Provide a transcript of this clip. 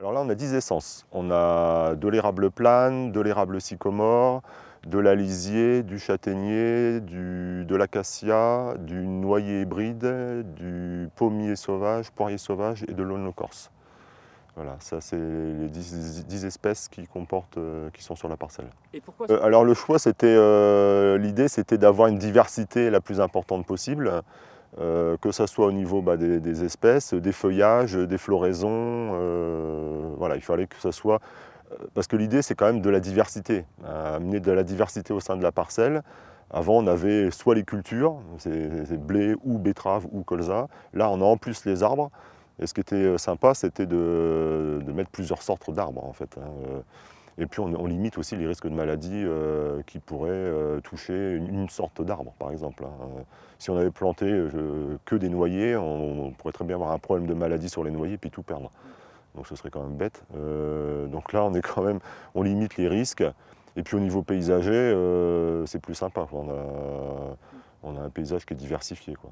Alors là, on a 10 essences. On a de l'érable plane, de l'érable sycomore, de l'alisier, du châtaignier, de l'acacia, du noyer hybride, du pommier sauvage, poirier sauvage et de l'aulne corse. Voilà, ça c'est les 10, espèces qui, comportent, euh, qui sont sur la parcelle. Et pourquoi euh, Alors le choix, c'était euh, l'idée c'était d'avoir une diversité la plus importante possible, que ce soit au niveau bah, des, espèces, des feuillages, des floraisons. Voilà, il fallait que ce soit... Parce que l'idée c'est quand même de la diversité, amener de la diversité au sein de la parcelle. Avant, on avait soit les cultures, c'est blé ou betterave ou colza. Là, on a en plus les arbres. Et ce qui était euh, sympa, c'était de, mettre plusieurs sortes d'arbres en fait. Hein, euh. Et puis on, limite aussi les risques de maladies euh, qui pourraient toucher une, sorte d'arbre par exemple. Hein. Si on avait planté que des noyers, on, pourrait très bien avoir un problème de maladie sur les noyers puis tout perdre. Donc ce serait quand même bête. donc là on est quand même, on limite les risques. Et puis au niveau paysager, c'est plus sympa. On a, on a, un paysage qui est diversifié. Quoi.